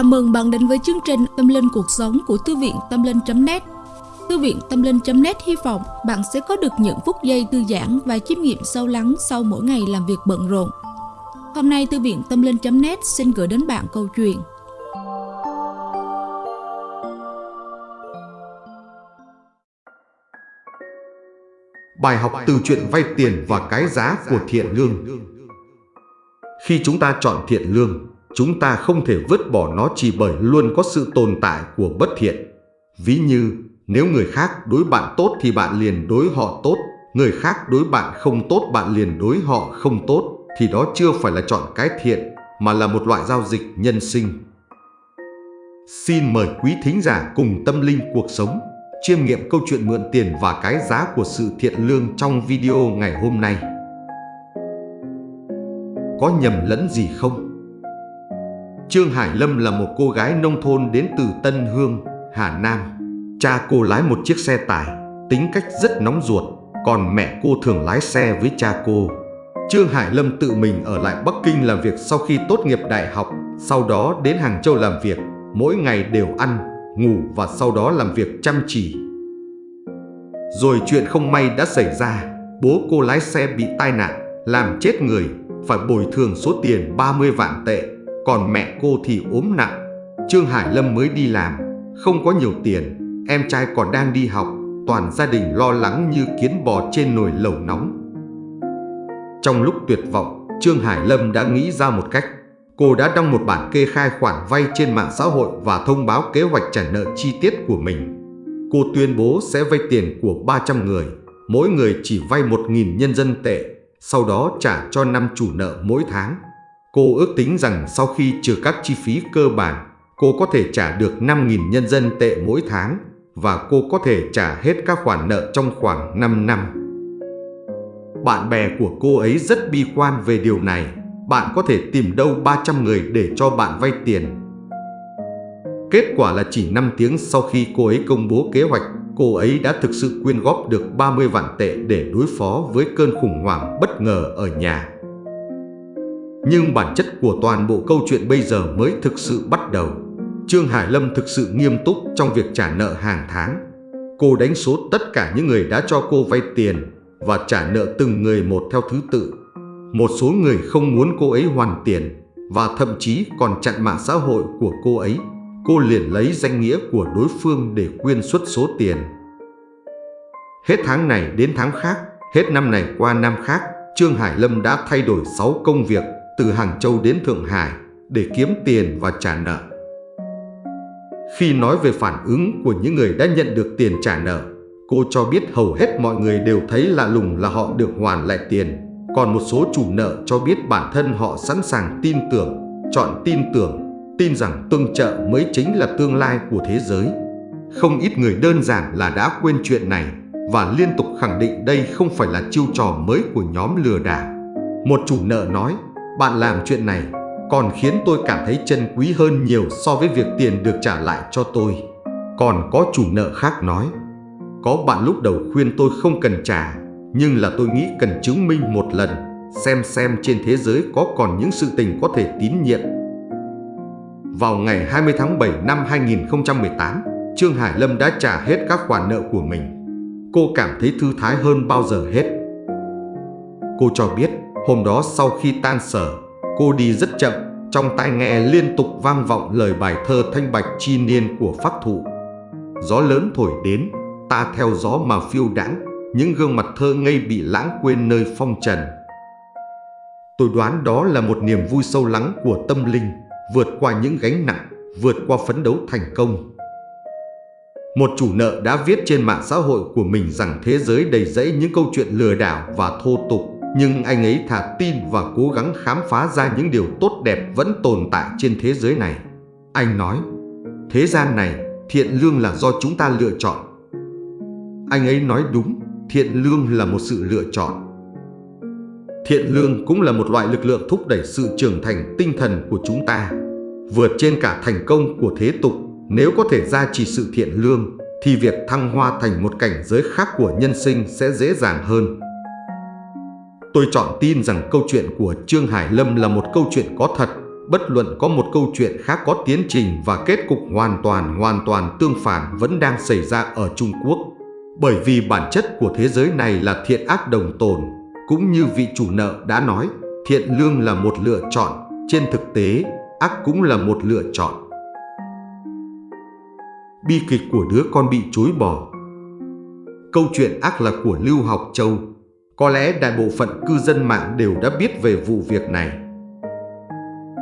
Chào mừng bạn đến với chương trình Tâm Linh Cuộc Sống của Thư viện Tâm Linh.net Thư viện Tâm Linh.net hy vọng bạn sẽ có được những phút giây thư giãn và chiêm nghiệm sâu lắng sau mỗi ngày làm việc bận rộn. Hôm nay Thư viện Tâm Linh.net xin gửi đến bạn câu chuyện. Bài học từ chuyện vay tiền và cái giá của thiện lương. Khi chúng ta chọn thiện lương, chúng ta không thể vứt bỏ nó chỉ bởi luôn có sự tồn tại của bất thiện. Ví như, nếu người khác đối bạn tốt thì bạn liền đối họ tốt, người khác đối bạn không tốt bạn liền đối họ không tốt, thì đó chưa phải là chọn cái thiện, mà là một loại giao dịch nhân sinh. Xin mời quý thính giả cùng tâm linh cuộc sống chiêm nghiệm câu chuyện mượn tiền và cái giá của sự thiện lương trong video ngày hôm nay. Có nhầm lẫn gì không? Trương Hải Lâm là một cô gái nông thôn đến từ Tân Hương, Hà Nam. Cha cô lái một chiếc xe tải, tính cách rất nóng ruột, còn mẹ cô thường lái xe với cha cô. Trương Hải Lâm tự mình ở lại Bắc Kinh làm việc sau khi tốt nghiệp đại học, sau đó đến Hàng Châu làm việc, mỗi ngày đều ăn, ngủ và sau đó làm việc chăm chỉ. Rồi chuyện không may đã xảy ra, bố cô lái xe bị tai nạn, làm chết người, phải bồi thường số tiền 30 vạn tệ, còn mẹ cô thì ốm nặng. Trương Hải Lâm mới đi làm, không có nhiều tiền, em trai còn đang đi học, toàn gia đình lo lắng như kiến bò trên nồi lẩu nóng. Trong lúc tuyệt vọng, Trương Hải Lâm đã nghĩ ra một cách. Cô đã đăng một bản kê khai khoản vay trên mạng xã hội và thông báo kế hoạch trả nợ chi tiết của mình. Cô tuyên bố sẽ vay tiền của 300 người, mỗi người chỉ vay 1.000 nhân dân tệ, sau đó trả cho năm chủ nợ mỗi tháng. Cô ước tính rằng sau khi trừ các chi phí cơ bản, cô có thể trả được 5.000 nhân dân tệ mỗi tháng và cô có thể trả hết các khoản nợ trong khoảng 5 năm. Bạn bè của cô ấy rất bi quan về điều này. Bạn có thể tìm đâu 300 người để cho bạn vay tiền. Kết quả là chỉ 5 tiếng sau khi cô ấy công bố kế hoạch, cô ấy đã thực sự quyên góp được 30 vạn tệ để đối phó với cơn khủng hoảng bất ngờ ở nhà. Nhưng bản chất của toàn bộ câu chuyện bây giờ mới thực sự bắt đầu. Trương Hải Lâm thực sự nghiêm túc trong việc trả nợ hàng tháng. Cô đánh số tất cả những người đã cho cô vay tiền và trả nợ từng người một theo thứ tự. Một số người không muốn cô ấy hoàn tiền và thậm chí còn chặn mạng xã hội của cô ấy. Cô liền lấy danh nghĩa của đối phương để quyên xuất số tiền. Hết tháng này đến tháng khác, hết năm này qua năm khác, Trương Hải Lâm đã thay đổi 6 công việc từ Hàng Châu đến Thượng Hải để kiếm tiền và trả nợ. Khi nói về phản ứng của những người đã nhận được tiền trả nợ, cô cho biết hầu hết mọi người đều thấy lạ lùng là họ được hoàn lại tiền. Còn một số chủ nợ cho biết bản thân họ sẵn sàng tin tưởng, chọn tin tưởng, tin rằng tương trợ mới chính là tương lai của thế giới. Không ít người đơn giản là đã quên chuyện này và liên tục khẳng định đây không phải là chiêu trò mới của nhóm lừa đảo. Một chủ nợ nói, bạn làm chuyện này còn khiến tôi cảm thấy chân quý hơn nhiều so với việc tiền được trả lại cho tôi. Còn có chủ nợ khác nói, có bạn lúc đầu khuyên tôi không cần trả, nhưng là tôi nghĩ cần chứng minh một lần, xem xem trên thế giới có còn những sự tình có thể tín nhiệm. Vào ngày 20 tháng 7 năm 2018, Trương Hải Lâm đã trả hết các khoản nợ của mình. Cô cảm thấy thư thái hơn bao giờ hết. Cô cho biết, hôm đó sau khi tan sở, cô đi rất chậm, trong tai nghe liên tục vang vọng lời bài thơ thanh bạch chi niên của phác thụ. Gió lớn thổi đến, ta theo gió mà phiêu đãng, những gương mặt thơ ngây bị lãng quên nơi phong trần. Tôi đoán đó là một niềm vui sâu lắng của tâm linh, vượt qua những gánh nặng, vượt qua phấn đấu thành công. Một chủ nợ đã viết trên mạng xã hội của mình rằng thế giới đầy rẫy những câu chuyện lừa đảo và thô tục, nhưng anh ấy thà tin và cố gắng khám phá ra những điều tốt đẹp vẫn tồn tại trên thế giới này. Anh nói, thế gian này, thiện lương là do chúng ta lựa chọn. Anh ấy nói đúng, thiện lương là một sự lựa chọn. Thiện lương cũng là một loại lực lượng thúc đẩy sự trưởng thành tinh thần của chúng ta. Vượt trên cả thành công của thế tục, nếu có thể gia trì sự thiện lương, thì việc thăng hoa thành một cảnh giới khác của nhân sinh sẽ dễ dàng hơn. Tôi chọn tin rằng câu chuyện của Trương Hải Lâm là một câu chuyện có thật, bất luận có một câu chuyện khác có tiến trình và kết cục hoàn toàn hoàn toàn tương phản vẫn đang xảy ra ở Trung Quốc. Bởi vì bản chất của thế giới này là thiện ác đồng tồn, cũng như vị chủ nợ đã nói, thiện lương là một lựa chọn, trên thực tế, ác cũng là một lựa chọn. Bi kịch của đứa con bị chối bỏ Câu chuyện ác là của Lưu Học Châu. Có lẽ đại bộ phận cư dân mạng đều đã biết về vụ việc này.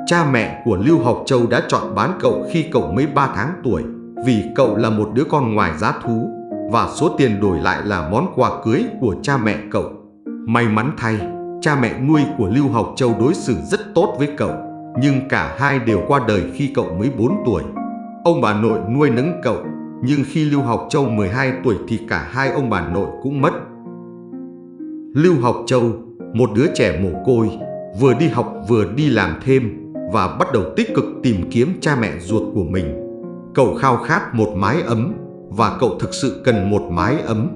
Cha mẹ của Lưu Học Châu đã chọn bán cậu khi cậu mới 3 tháng tuổi vì cậu là một đứa con ngoài giá thú và số tiền đổi lại là món quà cưới của cha mẹ cậu. May mắn thay, cha mẹ nuôi của Lưu Học Châu đối xử rất tốt với cậu, nhưng cả hai đều qua đời khi cậu mới 4 tuổi. Ông bà nội nuôi nấng cậu, nhưng khi Lưu Học Châu 12 tuổi thì cả hai ông bà nội cũng mất. Lưu Học Châu, một đứa trẻ mồ côi, vừa đi học vừa đi làm thêm và bắt đầu tích cực tìm kiếm cha mẹ ruột của mình. Cậu khao khát một mái ấm và cậu thực sự cần một mái ấm.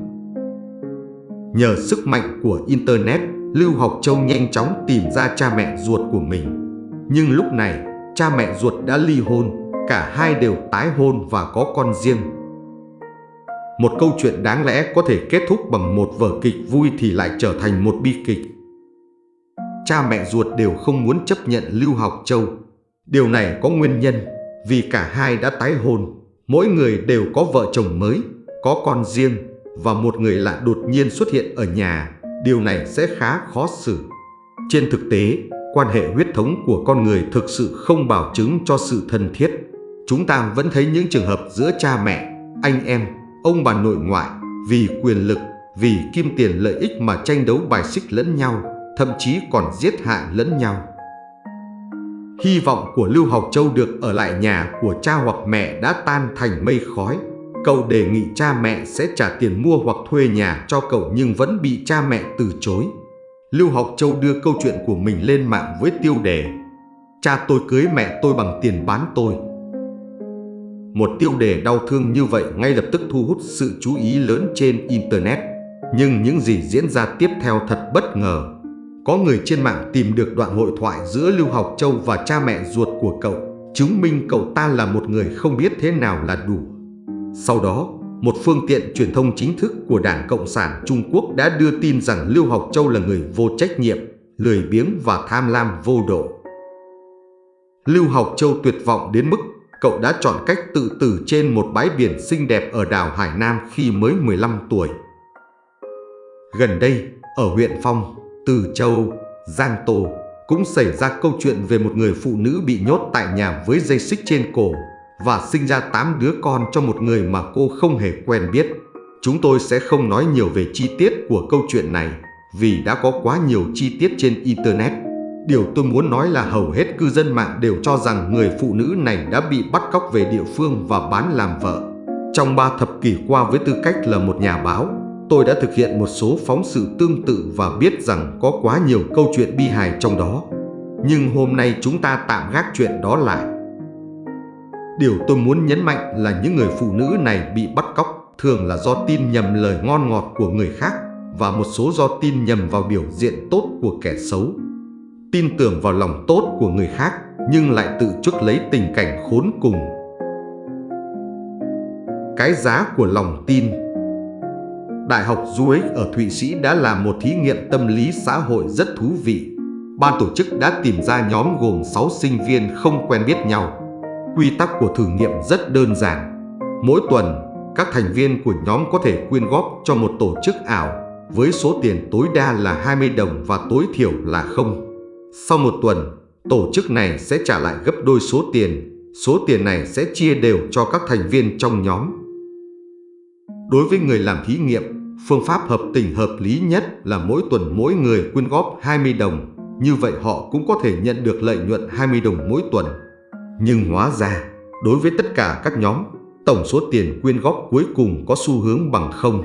Nhờ sức mạnh của Internet, Lưu Học Châu nhanh chóng tìm ra cha mẹ ruột của mình. Nhưng lúc này, cha mẹ ruột đã ly hôn, cả hai đều tái hôn và có con riêng. Một câu chuyện đáng lẽ có thể kết thúc bằng một vở kịch vui thì lại trở thành một bi kịch. Cha mẹ ruột đều không muốn chấp nhận Lưu Học Châu. Điều này có nguyên nhân vì cả hai đã tái hôn, mỗi người đều có vợ chồng mới, có con riêng và một người lại đột nhiên xuất hiện ở nhà, điều này sẽ khá khó xử. Trên thực tế, quan hệ huyết thống của con người thực sự không bảo chứng cho sự thân thiết. Chúng ta vẫn thấy những trường hợp giữa cha mẹ, anh em, ông bà nội ngoại vì quyền lực, vì kim tiền lợi ích mà tranh đấu bài xích lẫn nhau, thậm chí còn giết hại lẫn nhau. Hy vọng của Lưu Học Châu được ở lại nhà của cha hoặc mẹ đã tan thành mây khói. Cậu đề nghị cha mẹ sẽ trả tiền mua hoặc thuê nhà cho cậu nhưng vẫn bị cha mẹ từ chối. Lưu Học Châu đưa câu chuyện của mình lên mạng với tiêu đề Cha tôi cưới mẹ tôi bằng tiền bán tôi. Một tiêu đề đau thương như vậy ngay lập tức thu hút sự chú ý lớn trên Internet. Nhưng những gì diễn ra tiếp theo thật bất ngờ. Có người trên mạng tìm được đoạn hội thoại giữa Lưu Học Châu và cha mẹ ruột của cậu, chứng minh cậu ta là một người không biết thế nào là đủ. Sau đó, một phương tiện truyền thông chính thức của Đảng Cộng sản Trung Quốc đã đưa tin rằng Lưu Học Châu là người vô trách nhiệm, lười biếng và tham lam vô độ. Lưu Học Châu tuyệt vọng đến mức cậu đã chọn cách tự tử trên một bãi biển xinh đẹp ở đảo Hải Nam khi mới 15 tuổi. Gần đây, ở huyện Phong, Từ Châu, Giang Tô cũng xảy ra câu chuyện về một người phụ nữ bị nhốt tại nhà với dây xích trên cổ và sinh ra 8 đứa con cho một người mà cô không hề quen biết. Chúng tôi sẽ không nói nhiều về chi tiết của câu chuyện này vì đã có quá nhiều chi tiết trên Internet. Điều tôi muốn nói là hầu hết cư dân mạng đều cho rằng người phụ nữ này đã bị bắt cóc về địa phương và bán làm vợ. Trong ba thập kỷ qua với tư cách là một nhà báo, tôi đã thực hiện một số phóng sự tương tự và biết rằng có quá nhiều câu chuyện bi hài trong đó. Nhưng hôm nay chúng ta tạm gác chuyện đó lại. Điều tôi muốn nhấn mạnh là những người phụ nữ này bị bắt cóc thường là do tin nhầm lời ngon ngọt của người khác và một số do tin nhầm vào biểu diện tốt của kẻ xấu tin tưởng vào lòng tốt của người khác nhưng lại tự chuốc lấy tình cảnh khốn cùng. Cái giá của lòng tin Đại học Zurich ở Thụy Sĩ đã làm một thí nghiệm tâm lý xã hội rất thú vị. Ban tổ chức đã tìm ra nhóm gồm 6 sinh viên không quen biết nhau. Quy tắc của thử nghiệm rất đơn giản. Mỗi tuần, các thành viên của nhóm có thể quyên góp cho một tổ chức ảo với số tiền tối đa là 20 đồng và tối thiểu là không. Sau một tuần, tổ chức này sẽ trả lại gấp đôi số tiền. Số tiền này sẽ chia đều cho các thành viên trong nhóm. Đối với người làm thí nghiệm, phương pháp hợp tình hợp lý nhất là mỗi tuần mỗi người quyên góp 20 đồng. Như vậy họ cũng có thể nhận được lợi nhuận 20 đồng mỗi tuần. Nhưng hóa ra, đối với tất cả các nhóm, tổng số tiền quyên góp cuối cùng có xu hướng bằng không.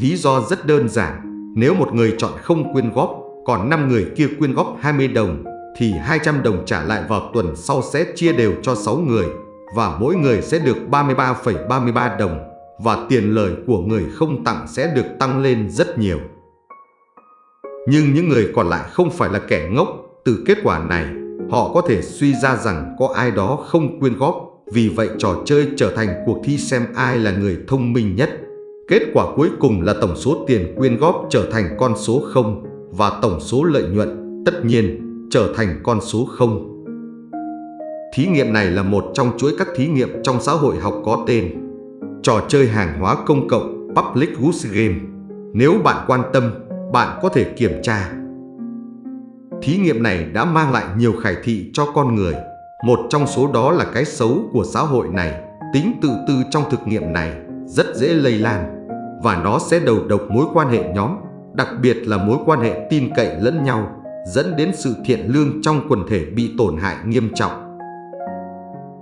Lý do rất đơn giản, nếu một người chọn không quyên góp còn 5 người kia quyên góp 20 đồng thì 200 đồng trả lại vào tuần sau sẽ chia đều cho 6 người và mỗi người sẽ được 33,33 ,33 đồng và tiền lời của người không tặng sẽ được tăng lên rất nhiều. Nhưng những người còn lại không phải là kẻ ngốc, từ kết quả này, họ có thể suy ra rằng có ai đó không quyên góp, vì vậy trò chơi trở thành cuộc thi xem ai là người thông minh nhất. Kết quả cuối cùng là tổng số tiền quyên góp trở thành con số 0 và tổng số lợi nhuận, tất nhiên, trở thành con số 0. Thí nghiệm này là một trong chuỗi các thí nghiệm trong xã hội học có tên Trò chơi hàng hóa công cộng Public goods Game. Nếu bạn quan tâm, bạn có thể kiểm tra. Thí nghiệm này đã mang lại nhiều khải thị cho con người. Một trong số đó là cái xấu của xã hội này. Tính tự tư trong thực nghiệm này rất dễ lây lan và nó sẽ đầu độc mối quan hệ nhóm, đặc biệt là mối quan hệ tin cậy lẫn nhau, dẫn đến sự thiện lương trong quần thể bị tổn hại nghiêm trọng.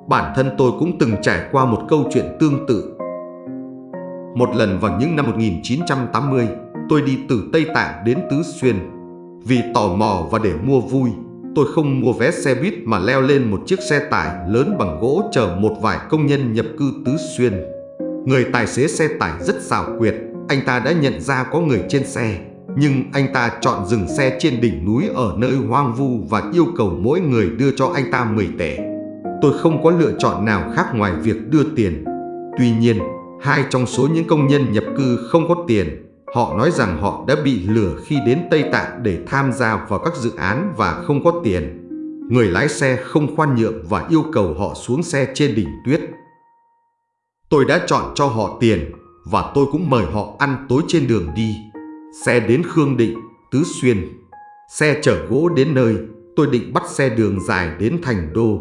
Bản thân tôi cũng từng trải qua một câu chuyện tương tự. Một lần vào những năm 1980, tôi đi từ Tây Tạng đến Tứ Xuyên. Vì tò mò và để mua vui, tôi không mua vé xe buýt mà leo lên một chiếc xe tải lớn bằng gỗ chở một vài công nhân nhập cư Tứ Xuyên. Người tài xế xe tải rất xảo quyệt, anh ta đã nhận ra có người trên xe, nhưng anh ta chọn dừng xe trên đỉnh núi ở nơi hoang vu và yêu cầu mỗi người đưa cho anh ta 10 tệ. Tôi không có lựa chọn nào khác ngoài việc đưa tiền. Tuy nhiên, hai trong số những công nhân nhập cư không có tiền. Họ nói rằng họ đã bị lừa khi đến Tây Tạng để tham gia vào các dự án và không có tiền. Người lái xe không khoan nhượng và yêu cầu họ xuống xe trên đỉnh tuyết. Tôi đã chọn cho họ tiền và tôi cũng mời họ ăn tối trên đường đi. Xe đến Khương Định, Tứ Xuyên. Xe chở gỗ đến nơi, tôi định bắt xe đường dài đến Thành Đô.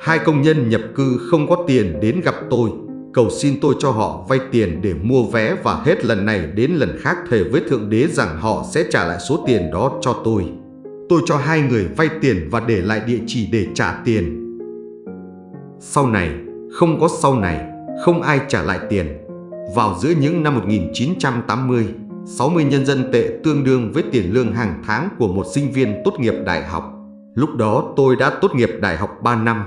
Hai công nhân nhập cư không có tiền đến gặp tôi, cầu xin tôi cho họ vay tiền để mua vé và hết lần này đến lần khác thề với Thượng Đế rằng họ sẽ trả lại số tiền đó cho tôi. Tôi cho hai người vay tiền và để lại địa chỉ để trả tiền. Sau này, không có sau này, không ai trả lại tiền. Vào giữa những năm 1980, 60 nhân dân tệ tương đương với tiền lương hàng tháng của một sinh viên tốt nghiệp đại học. Lúc đó tôi đã tốt nghiệp đại học 3 năm.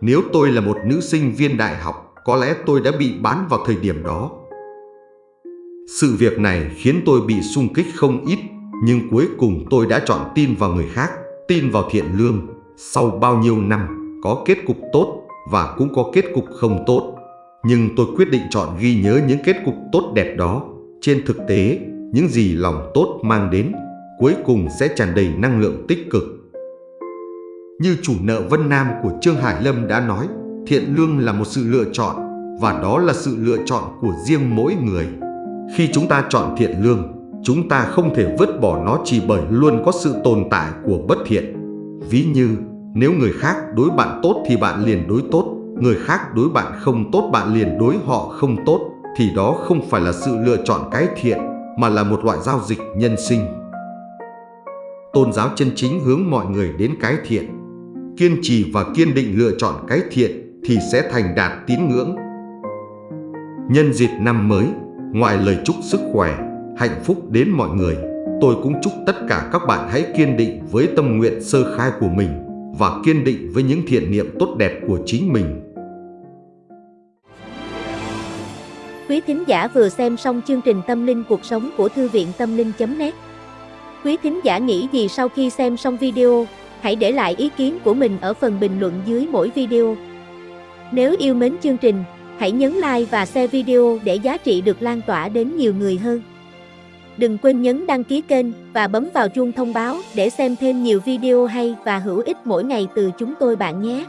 Nếu tôi là một nữ sinh viên đại học, có lẽ tôi đã bị bán vào thời điểm đó. Sự việc này khiến tôi bị sung kích không ít, nhưng cuối cùng tôi đã chọn tin vào người khác, tin vào thiện lương. Sau bao nhiêu năm, có kết cục tốt và cũng có kết cục không tốt. Nhưng tôi quyết định chọn ghi nhớ những kết cục tốt đẹp đó. Trên thực tế, những gì lòng tốt mang đến cuối cùng sẽ tràn đầy năng lượng tích cực. Như chủ nợ Vân Nam của Trương Hải Lâm đã nói, thiện lương là một sự lựa chọn và đó là sự lựa chọn của riêng mỗi người. Khi chúng ta chọn thiện lương, chúng ta không thể vứt bỏ nó chỉ bởi luôn có sự tồn tại của bất thiện. Ví như, nếu người khác đối bạn tốt thì bạn liền đối tốt, người khác đối bạn không tốt bạn liền đối họ không tốt, thì đó không phải là sự lựa chọn cái thiện, mà là một loại giao dịch nhân sinh. Tôn giáo chân chính hướng mọi người đến cái thiện. Kiên trì và kiên định lựa chọn cái thiện thì sẽ thành đạt tín ngưỡng. Nhân dịp năm mới, ngoài lời chúc sức khỏe, hạnh phúc đến mọi người, tôi cũng chúc tất cả các bạn hãy kiên định với tâm nguyện sơ khai của mình và kiên định với những thiện niệm tốt đẹp của chính mình. Quý thính giả vừa xem xong chương trình Tâm linh cuộc sống của Thư viện Tâm linh.net Quý thính giả nghĩ gì sau khi xem xong video? Hãy để lại ý kiến của mình ở phần bình luận dưới mỗi video. Nếu yêu mến chương trình, hãy nhấn like và share video để giá trị được lan tỏa đến nhiều người hơn. Đừng quên nhấn đăng ký kênh và bấm vào chuông thông báo để xem thêm nhiều video hay và hữu ích mỗi ngày từ chúng tôi bạn nhé.